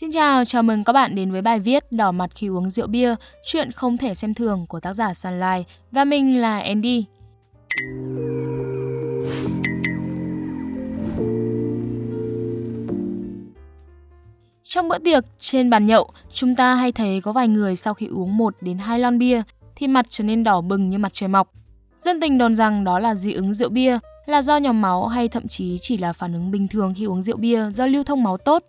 Xin chào, chào mừng các bạn đến với bài viết Đỏ mặt khi uống rượu bia, chuyện không thể xem thường của tác giả Sunlight và mình là Andy. Trong bữa tiệc, trên bàn nhậu, chúng ta hay thấy có vài người sau khi uống 1 đến 2 lon bia thì mặt trở nên đỏ bừng như mặt trời mọc. Dân tình đồn rằng đó là dị ứng rượu bia, là do nhóm máu hay thậm chí chỉ là phản ứng bình thường khi uống rượu bia do lưu thông máu tốt.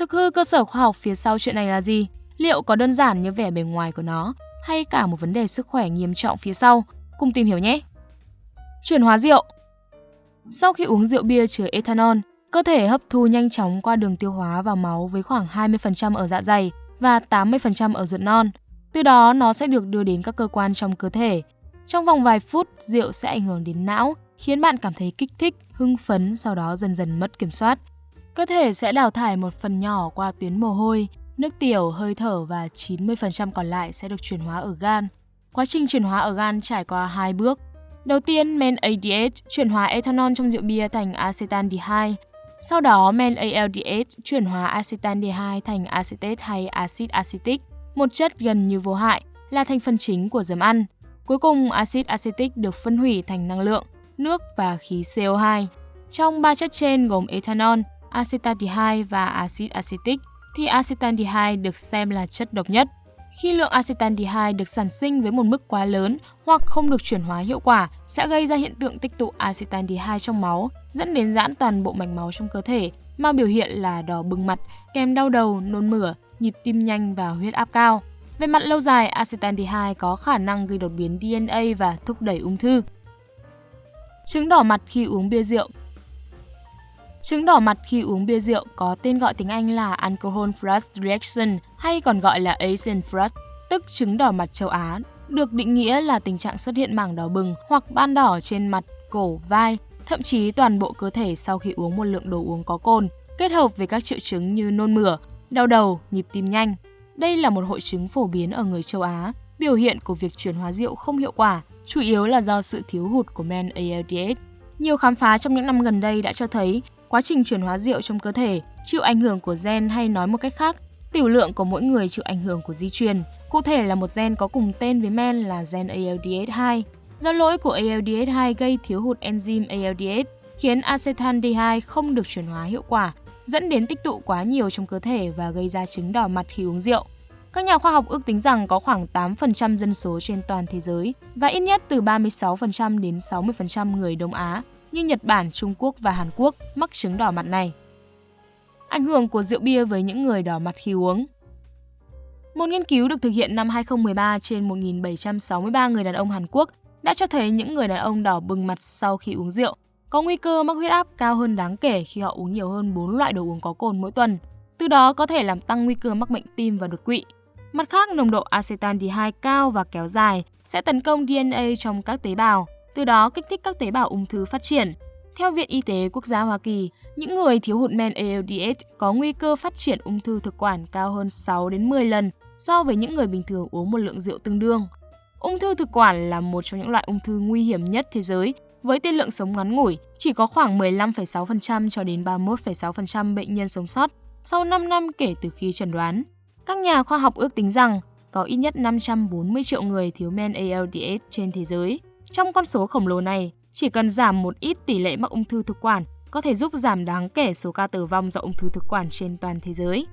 Thực hư cơ sở khoa học phía sau chuyện này là gì? Liệu có đơn giản như vẻ bề ngoài của nó hay cả một vấn đề sức khỏe nghiêm trọng phía sau? Cùng tìm hiểu nhé! Chuyển hóa rượu Sau khi uống rượu bia chứa ethanol, cơ thể hấp thu nhanh chóng qua đường tiêu hóa vào máu với khoảng 20% ở dạ dày và 80% ở ruột non. Từ đó nó sẽ được đưa đến các cơ quan trong cơ thể. Trong vòng vài phút, rượu sẽ ảnh hưởng đến não, khiến bạn cảm thấy kích thích, hưng phấn, sau đó dần dần mất kiểm soát. Cơ thể sẽ đào thải một phần nhỏ qua tuyến mồ hôi, nước tiểu, hơi thở và 90% còn lại sẽ được chuyển hóa ở gan. Quá trình chuyển hóa ở gan trải qua hai bước. Đầu tiên, men ADH chuyển hóa ethanol trong rượu bia thành acetaldehyde. Sau đó, men ALDH chuyển hóa acetaldehyde thành acetate hay axit acetic, một chất gần như vô hại, là thành phần chính của giấm ăn. Cuối cùng, axit acetic được phân hủy thành năng lượng, nước và khí CO2. Trong ba chất trên gồm ethanol, acetaldehyde và axit acetic thì acetaldehyde được xem là chất độc nhất. Khi lượng acetaldehyde được sản sinh với một mức quá lớn hoặc không được chuyển hóa hiệu quả sẽ gây ra hiện tượng tích tụ acetaldehyde trong máu, dẫn đến giãn toàn bộ mạch máu trong cơ thể mà biểu hiện là đỏ bừng mặt, kèm đau đầu, nôn mửa, nhịp tim nhanh và huyết áp cao. Về mặt lâu dài, acetaldehyde có khả năng gây đột biến DNA và thúc đẩy ung thư. Chứng đỏ mặt khi uống bia rượu Chứng đỏ mặt khi uống bia rượu có tên gọi tiếng Anh là Alcohol Flush Reaction hay còn gọi là Asian Flush, tức chứng đỏ mặt châu Á, được định nghĩa là tình trạng xuất hiện mảng đỏ bừng hoặc ban đỏ trên mặt, cổ, vai, thậm chí toàn bộ cơ thể sau khi uống một lượng đồ uống có cồn, kết hợp với các triệu chứng như nôn mửa, đau đầu, nhịp tim nhanh. Đây là một hội chứng phổ biến ở người châu Á, biểu hiện của việc chuyển hóa rượu không hiệu quả, chủ yếu là do sự thiếu hụt của men ALDH. Nhiều khám phá trong những năm gần đây đã cho thấy quá trình chuyển hóa rượu trong cơ thể chịu ảnh hưởng của gen hay nói một cách khác, tiểu lượng của mỗi người chịu ảnh hưởng của di truyền. Cụ thể là một gen có cùng tên với men là gen ALDH2. Do lỗi của ALDH2 gây thiếu hụt enzyme ALDH, khiến acetaldehyde không được chuyển hóa hiệu quả, dẫn đến tích tụ quá nhiều trong cơ thể và gây ra chứng đỏ mặt khi uống rượu. Các nhà khoa học ước tính rằng có khoảng 8% dân số trên toàn thế giới và ít nhất từ 36% đến 60% người Đông Á như Nhật Bản, Trung Quốc và Hàn Quốc mắc chứng đỏ mặt này. Ảnh hưởng của rượu bia với những người đỏ mặt khi uống Một nghiên cứu được thực hiện năm 2013 trên 1.763 người đàn ông Hàn Quốc đã cho thấy những người đàn ông đỏ bừng mặt sau khi uống rượu có nguy cơ mắc huyết áp cao hơn đáng kể khi họ uống nhiều hơn 4 loại đồ uống có cồn mỗi tuần. Từ đó có thể làm tăng nguy cơ mắc bệnh tim và đột quỵ. Mặt khác, nồng độ acetaldehyde cao và kéo dài sẽ tấn công DNA trong các tế bào, từ đó kích thích các tế bào ung thư phát triển. Theo Viện Y tế Quốc gia Hoa Kỳ, những người thiếu hụt men ALDH có nguy cơ phát triển ung thư thực quản cao hơn 6 đến 10 lần so với những người bình thường uống một lượng rượu tương đương. Ung thư thực quản là một trong những loại ung thư nguy hiểm nhất thế giới, với tiên lượng sống ngắn ngủi, chỉ có khoảng 15,6% cho đến 31,6% bệnh nhân sống sót sau 5 năm kể từ khi chẩn đoán. Các nhà khoa học ước tính rằng có ít nhất 540 triệu người thiếu men ALDH trên thế giới. Trong con số khổng lồ này, chỉ cần giảm một ít tỷ lệ mắc ung thư thực quản có thể giúp giảm đáng kể số ca tử vong do ung thư thực quản trên toàn thế giới.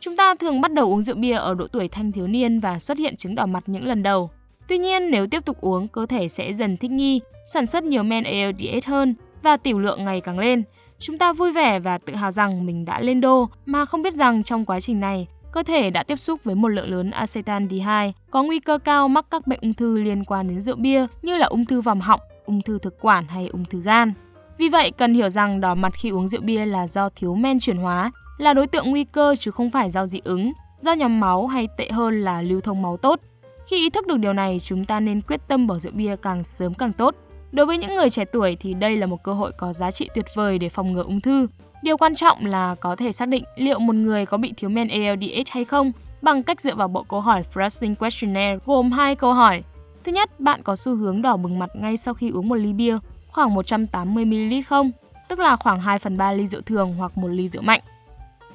Chúng ta thường bắt đầu uống rượu bia ở độ tuổi thanh thiếu niên và xuất hiện chứng đỏ mặt những lần đầu. Tuy nhiên, nếu tiếp tục uống, cơ thể sẽ dần thích nghi, sản xuất nhiều men ALDH hơn và tiểu lượng ngày càng lên. Chúng ta vui vẻ và tự hào rằng mình đã lên đô mà không biết rằng trong quá trình này, cơ thể đã tiếp xúc với một lượng lớn acetaldehyde, có nguy cơ cao mắc các bệnh ung thư liên quan đến rượu bia như là ung thư vòm họng, ung thư thực quản hay ung thư gan. Vì vậy, cần hiểu rằng đỏ mặt khi uống rượu bia là do thiếu men chuyển hóa, là đối tượng nguy cơ chứ không phải do dị ứng, do nhóm máu hay tệ hơn là lưu thông máu tốt. Khi ý thức được điều này, chúng ta nên quyết tâm bỏ rượu bia càng sớm càng tốt. Đối với những người trẻ tuổi thì đây là một cơ hội có giá trị tuyệt vời để phòng ngừa ung thư. Điều quan trọng là có thể xác định liệu một người có bị thiếu men ALDH hay không bằng cách dựa vào bộ câu hỏi Flushing Questionnaire gồm hai câu hỏi. Thứ nhất, bạn có xu hướng đỏ bừng mặt ngay sau khi uống một ly bia, khoảng 180ml không? Tức là khoảng 2 phần 3 ly rượu thường hoặc một ly rượu mạnh.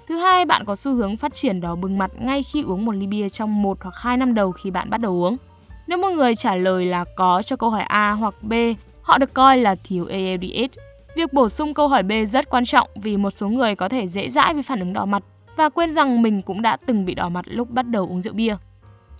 Thứ hai, bạn có xu hướng phát triển đỏ bừng mặt ngay khi uống một ly bia trong 1 hoặc 2 năm đầu khi bạn bắt đầu uống. Nếu một người trả lời là có cho câu hỏi A hoặc B, họ được coi là thiếu ALDH. Việc bổ sung câu hỏi B rất quan trọng vì một số người có thể dễ dãi với phản ứng đỏ mặt và quên rằng mình cũng đã từng bị đỏ mặt lúc bắt đầu uống rượu bia.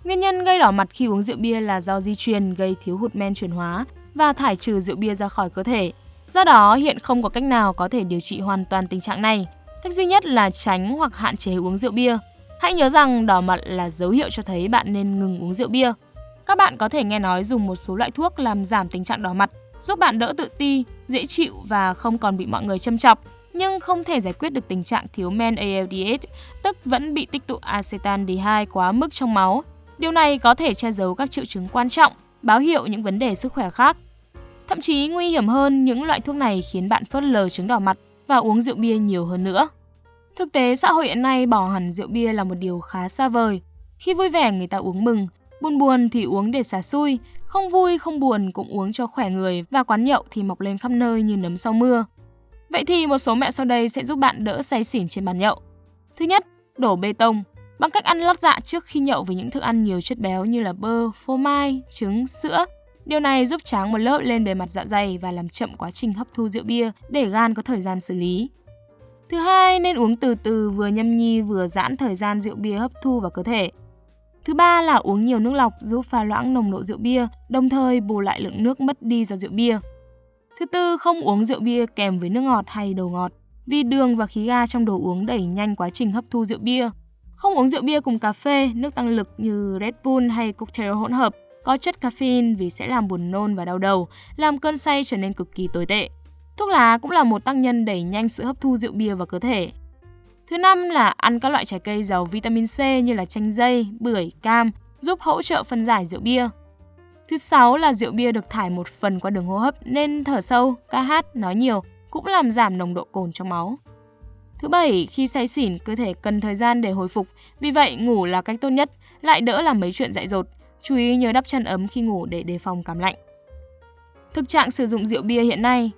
Nguyên nhân gây đỏ mặt khi uống rượu bia là do di truyền gây thiếu hụt men chuyển hóa và thải trừ rượu bia ra khỏi cơ thể. Do đó, hiện không có cách nào có thể điều trị hoàn toàn tình trạng này. Cách duy nhất là tránh hoặc hạn chế uống rượu bia. Hãy nhớ rằng đỏ mặt là dấu hiệu cho thấy bạn nên ngừng uống rượu bia. Các bạn có thể nghe nói dùng một số loại thuốc làm giảm tình trạng đỏ mặt, giúp bạn đỡ tự ti, dễ chịu và không còn bị mọi người châm chọc, nhưng không thể giải quyết được tình trạng thiếu men ALDH, tức vẫn bị tích tụ acetaldehyde quá mức trong máu. Điều này có thể che giấu các triệu chứng quan trọng, báo hiệu những vấn đề sức khỏe khác. Thậm chí nguy hiểm hơn, những loại thuốc này khiến bạn phớt lờ chứng đỏ mặt và uống rượu bia nhiều hơn nữa. Thực tế xã hội hiện nay bỏ hẳn rượu bia là một điều khá xa vời. Khi vui vẻ người ta uống mừng, buồn buồn thì uống để xả xui, không vui không buồn cũng uống cho khỏe người và quán nhậu thì mọc lên khắp nơi như nấm sau mưa. Vậy thì một số mẹo sau đây sẽ giúp bạn đỡ say xỉn trên bàn nhậu. Thứ nhất, đổ bê tông bằng cách ăn lót dạ trước khi nhậu với những thức ăn nhiều chất béo như là bơ, phô mai, trứng, sữa Điều này giúp tráng một lớp lên bề mặt dạ dày và làm chậm quá trình hấp thu rượu bia để gan có thời gian xử lý. Thứ hai, nên uống từ từ vừa nhâm nhi vừa giãn thời gian rượu bia hấp thu vào cơ thể. Thứ ba là uống nhiều nước lọc giúp pha loãng nồng độ rượu bia, đồng thời bù lại lượng nước mất đi do rượu bia. Thứ tư, không uống rượu bia kèm với nước ngọt hay đồ ngọt, vì đường và khí ga trong đồ uống đẩy nhanh quá trình hấp thu rượu bia. Không uống rượu bia cùng cà phê, nước tăng lực như Red Bull hay cocktail hỗn hợp có chất caffeine vì sẽ làm buồn nôn và đau đầu, làm cơn say trở nên cực kỳ tồi tệ. Thuốc lá cũng là một tác nhân đẩy nhanh sự hấp thu rượu bia vào cơ thể. Thứ năm là ăn các loại trái cây giàu vitamin C như là chanh dây, bưởi, cam, giúp hỗ trợ phân giải rượu bia. Thứ sáu là rượu bia được thải một phần qua đường hô hấp nên thở sâu, ca hát, nói nhiều cũng làm giảm nồng độ cồn trong máu. Thứ bảy, khi say xỉn, cơ thể cần thời gian để hồi phục, vì vậy ngủ là cách tốt nhất, lại đỡ làm mấy chuyện dại dột. Chú ý nhớ đắp chăn ấm khi ngủ để đề phòng cảm lạnh. Thực trạng sử dụng rượu bia hiện nay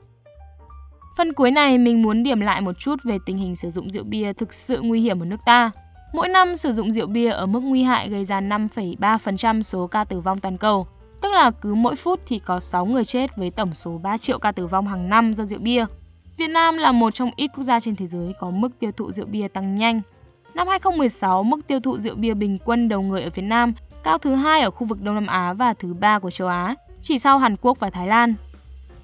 Phần cuối này mình muốn điểm lại một chút về tình hình sử dụng rượu bia thực sự nguy hiểm ở nước ta. Mỗi năm sử dụng rượu bia ở mức nguy hại gây ra 5,3% số ca tử vong toàn cầu, tức là cứ mỗi phút thì có 6 người chết với tổng số 3 triệu ca tử vong hàng năm do rượu bia. Việt Nam là một trong ít quốc gia trên thế giới có mức tiêu thụ rượu bia tăng nhanh. Năm 2016, mức tiêu thụ rượu bia bình quân đầu người ở Việt Nam cao thứ hai ở khu vực Đông Nam Á và thứ ba của châu Á, chỉ sau Hàn Quốc và Thái Lan.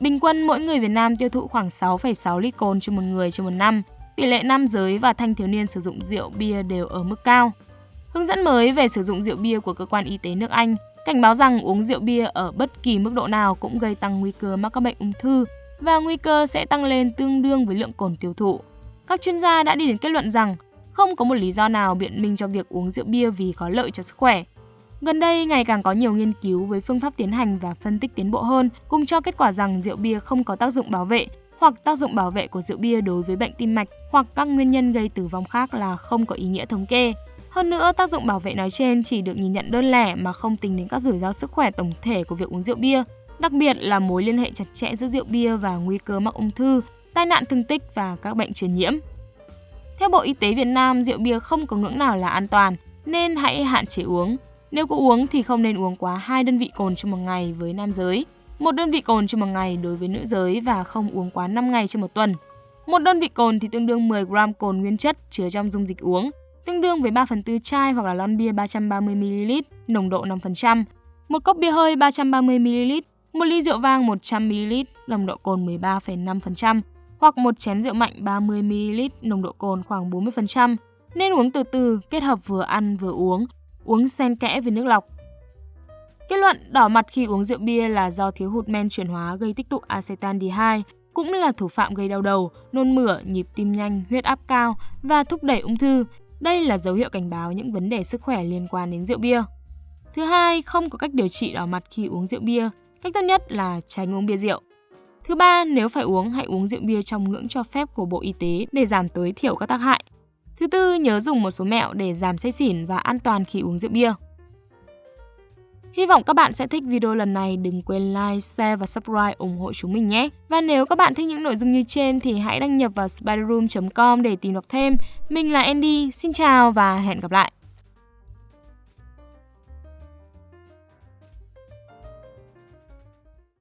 Bình quân mỗi người Việt Nam tiêu thụ khoảng 6,6 lít cồn trên một người trên một năm. Tỷ lệ nam giới và thanh thiếu niên sử dụng rượu bia đều ở mức cao. Hướng dẫn mới về sử dụng rượu bia của cơ quan y tế nước Anh cảnh báo rằng uống rượu bia ở bất kỳ mức độ nào cũng gây tăng nguy cơ mắc các bệnh ung thư và nguy cơ sẽ tăng lên tương đương với lượng cồn tiêu thụ. Các chuyên gia đã đi đến kết luận rằng không có một lý do nào biện minh cho việc uống rượu bia vì có lợi cho sức khỏe. Gần đây, ngày càng có nhiều nghiên cứu với phương pháp tiến hành và phân tích tiến bộ hơn, cùng cho kết quả rằng rượu bia không có tác dụng bảo vệ hoặc tác dụng bảo vệ của rượu bia đối với bệnh tim mạch hoặc các nguyên nhân gây tử vong khác là không có ý nghĩa thống kê. Hơn nữa, tác dụng bảo vệ nói trên chỉ được nhìn nhận đơn lẻ mà không tính đến các rủi ro sức khỏe tổng thể của việc uống rượu bia, đặc biệt là mối liên hệ chặt chẽ giữa rượu bia và nguy cơ mắc ung thư, tai nạn thương tích và các bệnh truyền nhiễm. Theo Bộ Y tế Việt Nam, rượu bia không có ngưỡng nào là an toàn, nên hãy hạn chế uống. Nếu có uống thì không nên uống quá 2 đơn vị cồn trong một ngày với nam giới, một đơn vị cồn trong một ngày đối với nữ giới và không uống quá 5 ngày trong một tuần. Một đơn vị cồn thì tương đương 10 gram cồn nguyên chất chứa trong dung dịch uống, tương đương với 3 phần tư chai hoặc là lon bia 330ml, nồng độ 5%, một cốc bia hơi 330ml, một ly rượu vang 100ml, nồng độ cồn 13,5%, hoặc một chén rượu mạnh 30ml, nồng độ cồn khoảng 40%. Nên uống từ từ, kết hợp vừa ăn vừa uống, uống xen kẽ với nước lọc. Kết luận đỏ mặt khi uống rượu bia là do thiếu hụt men chuyển hóa gây tích tụ acetaldehyde, cũng là thủ phạm gây đau đầu, nôn mửa, nhịp tim nhanh, huyết áp cao và thúc đẩy ung thư. Đây là dấu hiệu cảnh báo những vấn đề sức khỏe liên quan đến rượu bia. Thứ hai, không có cách điều trị đỏ mặt khi uống rượu bia. Cách tốt nhất là tránh uống bia rượu. Thứ ba, nếu phải uống, hãy uống rượu bia trong ngưỡng cho phép của Bộ Y tế để giảm tối thiểu các tác hại. Thứ tư, nhớ dùng một số mẹo để giảm say xỉn và an toàn khi uống rượu bia. Hy vọng các bạn sẽ thích video lần này. Đừng quên like, share và subscribe ủng hộ chúng mình nhé. Và nếu các bạn thích những nội dung như trên thì hãy đăng nhập vào spiderroom.com để tìm đọc thêm. Mình là Andy, xin chào và hẹn gặp lại.